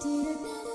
did you?